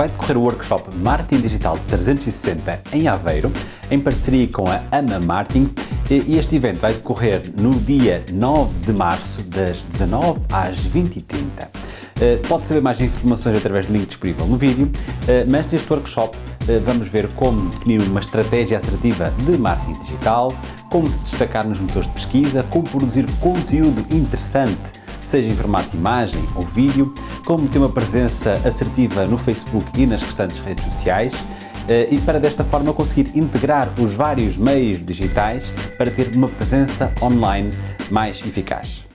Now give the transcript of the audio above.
vai decorrer o workshop Marketing Digital 360 em Aveiro, em parceria com a AMA Marketing e este evento vai decorrer no dia 9 de março, das 19 às 20h30. Eh, pode saber mais informações através do link disponível no vídeo, eh, mas neste workshop eh, vamos ver como definir uma estratégia assertiva de marketing digital, como se destacar nos motores de pesquisa, como produzir conteúdo interessante seja em formato imagem ou vídeo, como ter uma presença assertiva no Facebook e nas restantes redes sociais eh, e para desta forma conseguir integrar os vários meios digitais para ter uma presença online mais eficaz.